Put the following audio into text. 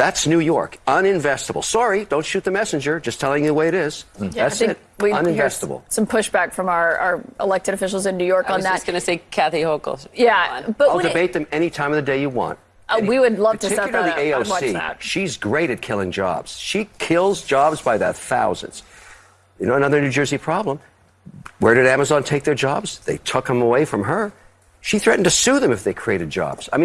That's New York. Uninvestable. Sorry, don't shoot the messenger. Just telling you the way it is. Mm. Yeah, That's it. we Uninvestable. Some pushback from our, our elected officials in New York I on that. that. just going to say Kathy Hochul. yeah, but I'll debate it- debate them any time of the day you want. Uh, we would love to set that Particularly up. AOC. that. She's great at killing jobs. She kills jobs by the thousands. You know, another New Jersey problem. Where did Amazon take their jobs? They took them away from her. She threatened to sue them if they created jobs. I mean.